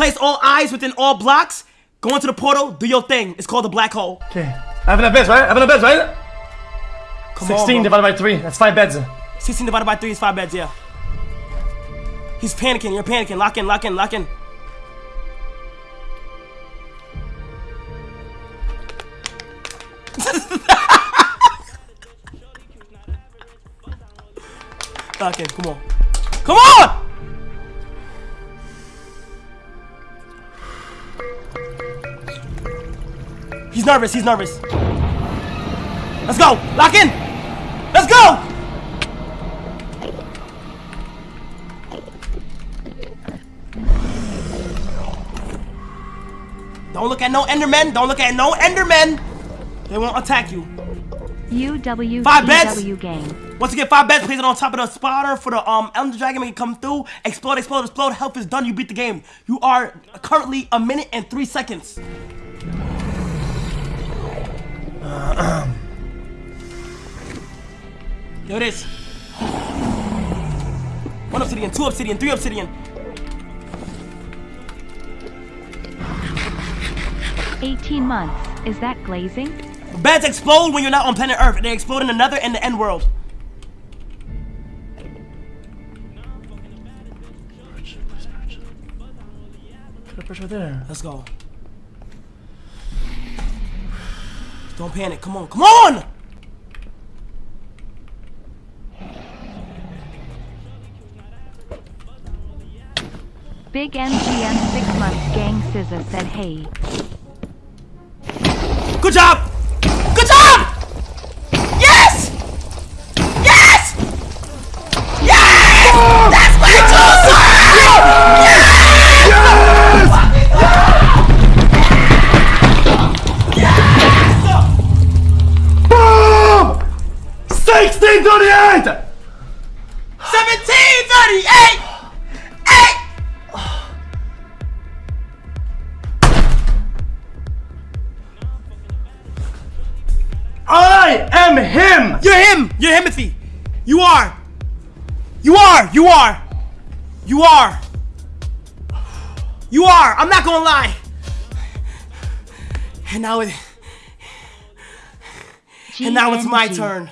Replace all eyes within all blocks. Go into the portal. Do your thing. It's called the black hole. Okay. I have enough beds, right? I have enough beds, right? Come 16 on, divided by 3. That's 5 beds. 16 divided by 3 is 5 beds, yeah. He's panicking. You're panicking. Lock in, lock in, lock in. lock in. Come on. Come on! He's nervous. He's nervous. Let's go. Lock in. Let's go. Don't look at no Endermen. Don't look at no Endermen. They won't attack you. UW Five beds? game. Once get five beds, place it on top of the spotter for the um Ender Dragon make it come through. Explode, explode, explode. Health is done. You beat the game. You are currently a minute and three seconds. Here it is. One obsidian, two obsidian, three obsidian. Eighteen months. Is that glazing? Beds explode when you're not on planet Earth. They explode in another and the end world. Put a pressure there. Let's go. Don't panic. Come on. Come on! Big MGM six months gang scissor said hey. Good job! You are! You are! You are! You are! I'm not gonna lie! And now it. And now it's my turn.